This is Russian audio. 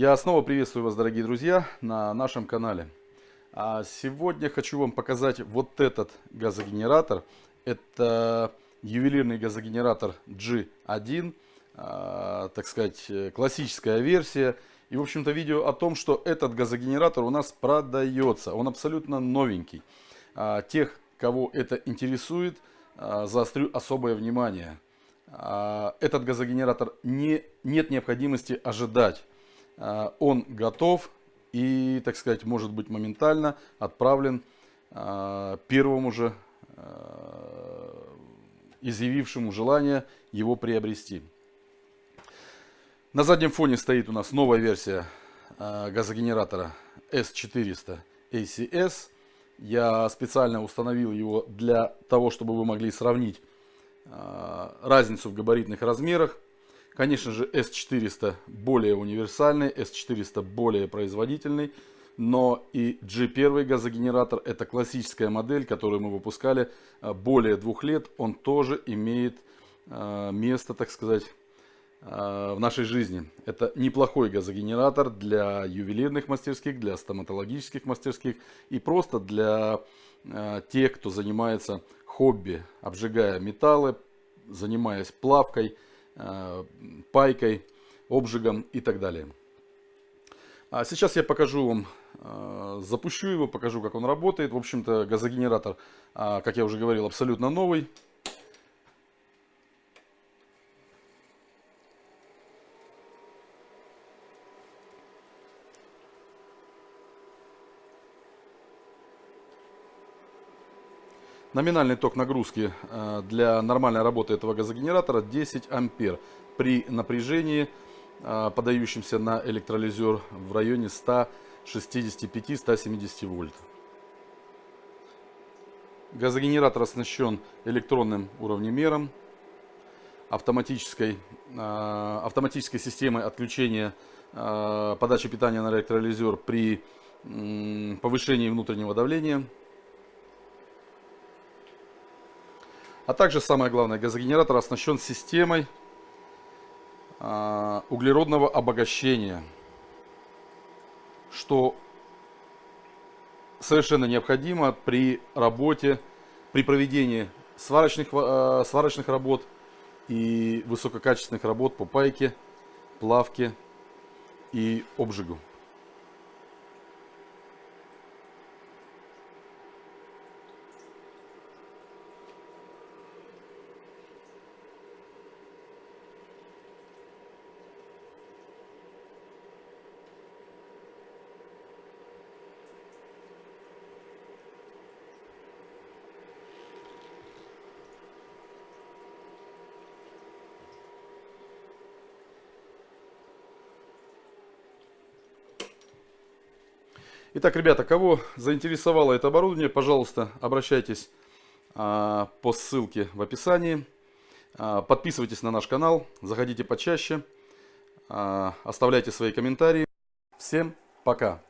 Я снова приветствую вас, дорогие друзья, на нашем канале. А сегодня хочу вам показать вот этот газогенератор. Это ювелирный газогенератор G1, а, так сказать, классическая версия. И, в общем-то, видео о том, что этот газогенератор у нас продается. Он абсолютно новенький. А, тех, кого это интересует, а, заострю особое внимание. А, этот газогенератор не, нет необходимости ожидать он готов и, так сказать, может быть моментально отправлен а, первому же а, изъявившему желание его приобрести. На заднем фоне стоит у нас новая версия газогенератора S400 ACS. Я специально установил его для того, чтобы вы могли сравнить разницу в габаритных размерах. Конечно же, S400 более универсальный, S400 более производительный. Но и G1 газогенератор это классическая модель, которую мы выпускали э, более двух лет. Он тоже имеет э, место, так сказать, э, в нашей жизни. Это неплохой газогенератор для ювелирных мастерских, для стоматологических мастерских и просто для тех, кто занимается хобби, обжигая металлы, занимаясь плавкой – пайкой, обжигом и так далее. А сейчас я покажу вам, э, запущу его, покажу, как он работает. В общем-то, газогенератор, а, как я уже говорил, абсолютно новый. Номинальный ток нагрузки э, для нормальной работы этого газогенератора 10 ампер при напряжении, э, подающемся на электролизер в районе 165-170 вольт. Газогенератор оснащен электронным уровнемером, автоматической, э, автоматической системой отключения подачи питания на электролизер при повышении внутреннего давления – А также, самое главное, газогенератор оснащен системой э, углеродного обогащения, что совершенно необходимо при работе, при проведении сварочных, э, сварочных работ и высококачественных работ по пайке, плавке и обжигу. Итак, ребята, кого заинтересовало это оборудование, пожалуйста, обращайтесь а, по ссылке в описании. А, подписывайтесь на наш канал, заходите почаще, а, оставляйте свои комментарии. Всем пока!